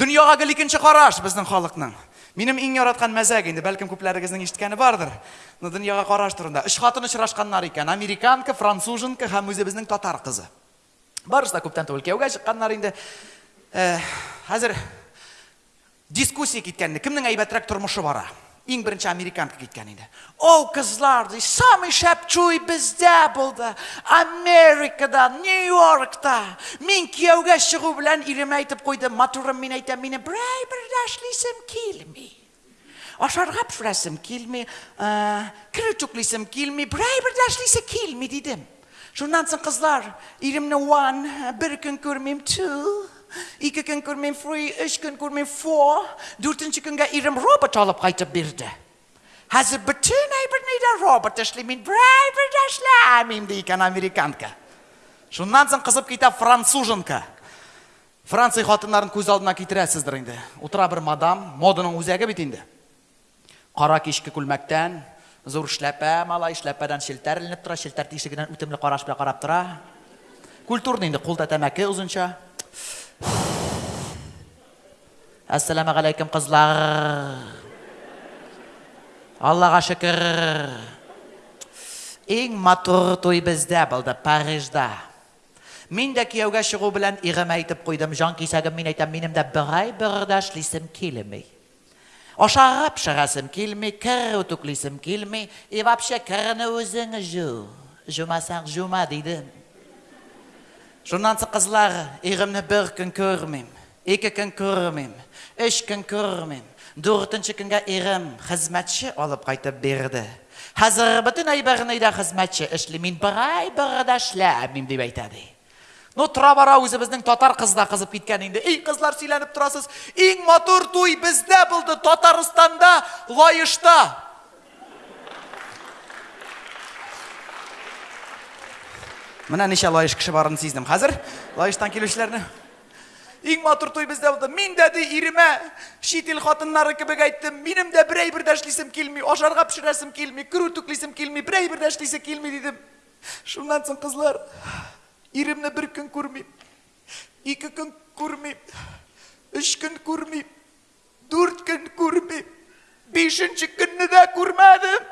дөньяга гел икенче караш безнең халыкның. Минем иң яраткан мәзәк инде, бәлкем күпләрегезнең ишеткәне бардыр. Ну дөньяга караш турында. Үш хатын очрашканнар икән, американка, француженка һәм татар кызы. Барысы күптән түгел кеугә чыкканнар инде. Э, хәзер дискуссия киткәнне, кемнең әйбәтрәк тормышы бара? ин беренче Американка дигекан инде. Оо кызлар, ди сами шеп чуй без дабл Америкада, Нью-Йоркта. Мин киеуга чыгу белән ирем әйтәп куйды, матур мин әйтәм, мин бравер дашлисэм кил ми. Ашәр рап фрэсэм кил ми, ээ, критиклизм кил ми, бравер дашлисэм кил ми дидем. соң кызлар, ирем уан, ван, бирекен күрмим ту. Ikke kan kurmin free, ish kan kurmin for, durtin çıkın ga irem robot alıp kayta birde. Hazır bütün ayıbırını da robot işlemin, bir de Шыннан соң қызып кете француженка. Франция қатындарын көз алдына келтіресіздер енді. Отыра бір мадам, моданың өзегі бит Қара кешкі күлмәктен, зор шләпә, малай шләпәдән шелтәр ілініп тұра, шелтәр тишігінен өтімлі қараш қарап тұра. Культурный енді қолда ұзынша ассалаумағалейкум алейкум қызлар. Аллаға шүкір. Ең матур той бізде болды, Парижда. Мен де күйеуге шығу білән иғым айтып қойдым. Жан кисәгім мен айтамын менім де бір ай бірді келмей. Ашарап шығасым келмей, кір өтіклесім келмей, и вообще кіріні өзің жу. Жумасаң жума дейді. Жонансы қызлар, иғымны бір күн көрмеймін екі күн көрмем үш күн көрмем төртінші күнге ерім қызметші алып қайтып берді Hazır bütün aybarınıyda hizmetçi işli, min bir aybarıda işləmim деп aytadı. Ну, тұра бара татар қызда қызып кеткен енді. Ей қызлар сүйленіп тұрасыз, ең матур той бізде болды Татарстанда, Лайышта. Мына неше Лайыш кіші барын сездім. Қазір Лайыштан келушілерді иң матур туй бездә булды. Мин дәди шитил хатыннары кебек әйттем. Минем дә берәй бер дәшлисем килми, ашарга пешерәсем килми, күрүтүклисем килми, берәй бер дәшлисе килми дидем. Шуннан соң кызлар, иремне бер көн күрмим. Ике көн күрмим. Өч көн күрмим. Дүрт көн күрмим. Бишенче көнне дә күрмәдем.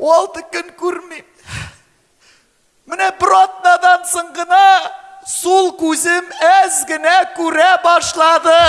Алты көн күрмим. Менә бротнадан надансын гына Сул кузым эз генә күре башлады.